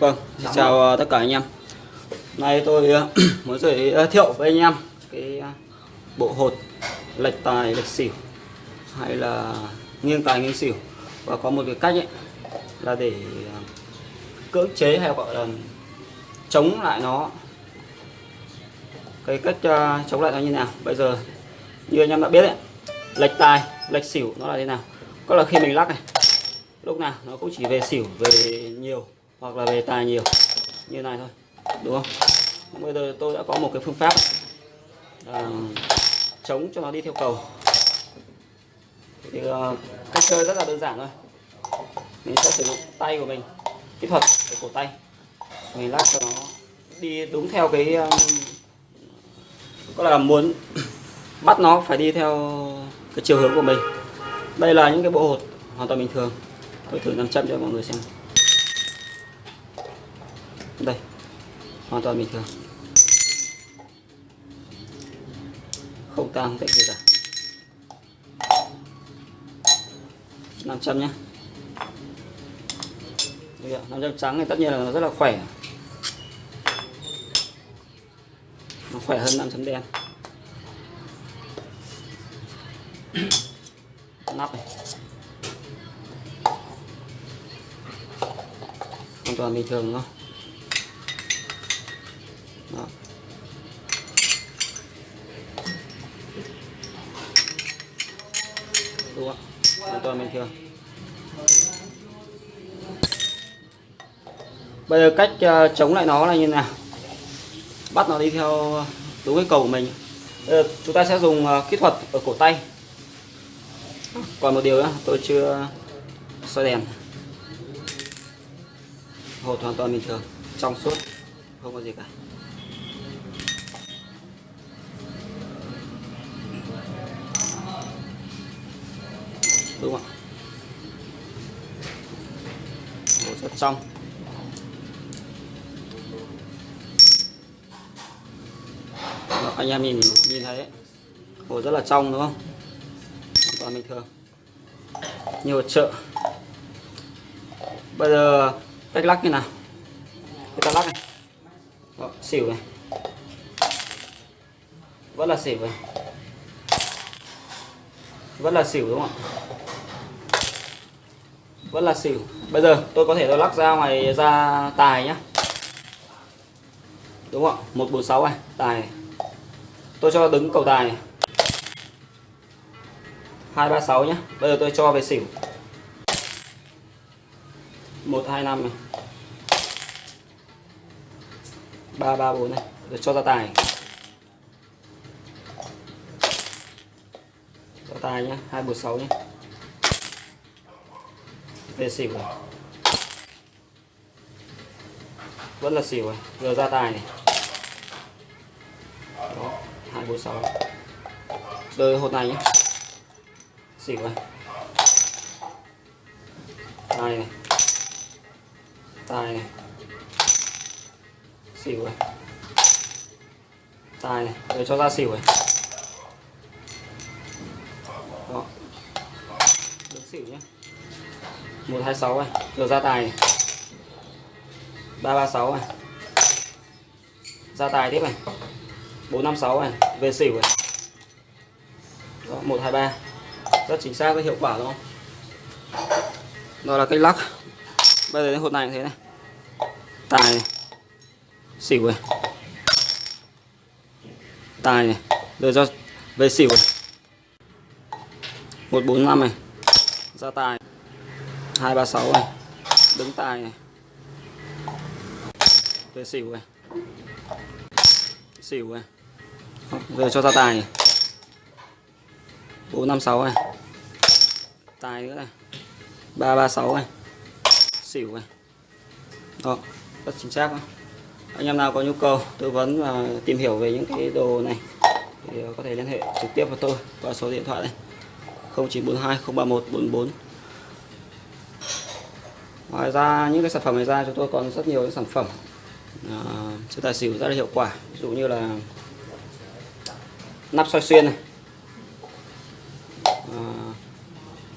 Vâng, xin chào ờ, tất cả anh em. Nay tôi ờ, muốn giới thiệu với anh em cái ờ, bộ hột lệch tài lệch xỉu hay là nghiêng tài nghiêng xỉu và có một cái cách ấy là để cưỡng chế hay gọi là chống lại nó. Cái cách chống lại nó như nào? Bây giờ như anh em đã biết đấy, lệch tài lệch xỉu nó là thế nào? Có là khi mình lắc này lúc nào nó cũng chỉ về xỉu về nhiều hoặc là về tài nhiều. Như này thôi đúng không? Bây giờ tôi đã có một cái phương pháp à, chống cho nó đi theo cầu. Thì uh, cách chơi rất là đơn giản thôi. Mình sẽ sử dụng tay của mình kỹ thuật của cổ tay. Mình lắc cho nó đi đúng theo cái um, có là muốn bắt nó phải đi theo cái chiều hướng của mình. Đây là những cái bộ hột hoàn toàn bình thường. Tôi thử 500 cho mọi người xem đây hoàn toàn bình thường. Không tăng cái tệ gì cả. 500 nhé Đây ạ, 500 trắng thì tất nhiên là nó rất là khỏe. Nó khỏe hơn 500 đen. Nắp này. Hoàn toàn bình thường thôi không? Đó. đúng không? Hoàn toàn bình thường. Bây giờ cách uh, chống lại nó là như nào? Bắt nó đi theo đúng cái cầu của mình. Bây giờ chúng ta sẽ dùng uh, kỹ thuật ở cổ tay. Còn một điều nữa tôi chưa soi đèn. Hột hoàn toàn bình thường trong suốt không có gì cả. Đúng không hột rất trong Đó, anh em nhìn nhìn thấy hồ rất là trong đúng không? Hoàn toàn bình thường. Như một chợ. Bây giờ cách lắc như nào? Người ta lắc này. Đó, xỉu này. Vẫn là xỉu này. Vẫn là xỉu đúng không ạ? Vẫn là xỉu. Bây giờ tôi có thể tôi lắc ra ngoài ra tài nhá. Đúng không ạ? 146 này, tài tôi cho đứng cầu tài này. 236 nhá. Bây giờ tôi cho về xỉu. 125 này. 334 này. Rồi cho ra tài cho tài nhá. 246 nhá đây xỉu này vẫn là xỉu này giờ ra tài này. Đó 246 đợi hột này nhé. Xỉu này tài này. Tài này. Xỉu này tài này. Rồi cho ra xỉu này đó được xỉu nhé 126 này rồi ra tài. này 336 này ra tài tiếp này. 456 này về xỉu này đó, 123 rất chính xác và hiệu quả đúng không? Đó là cách lắc. Bây giờ đến hột này như thế này. Tài này. Xỉu này. Tài này. Rồi cho về xỉu này. một bốn năm này. Ra tài hai ba sáu này. Đứng tài này. Về xỉu này. Xỉu này. Rồi cho ra tài này. bốn năm sáu này. Tài nữa này. ba ba sáu này. Xỉu này. Đó, rất chính xác đó. anh em nào có nhu cầu tư vấn và tìm hiểu về những cái đồ này thì có thể liên hệ trực tiếp với tôi qua số điện thoại này. 0942 031 44 ngoài ra những cái sản phẩm này ra chúng tôi còn rất nhiều những sản phẩm à, chơi tài xỉu rất là hiệu quả. Ví dụ như là nắp soi xuyên này à,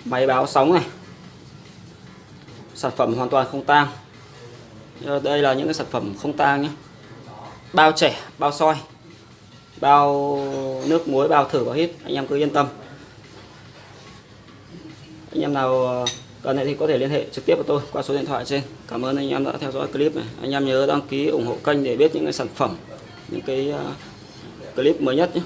máy báo sóng này sản phẩm hoàn toàn không tang. Đây là những cái sản phẩm không tang nhé. Bao trẻ bao soi bao nước muối bao thử bao hít. Anh em cứ yên tâm. Anh em nào à, cần thì có thể liên hệ trực tiếp với tôi qua số điện thoại trên. Cảm ơn anh em đã theo dõi clip này. Anh em nhớ đăng ký ủng hộ kênh để biết những cái sản phẩm, những cái à, clip mới nhất nhé.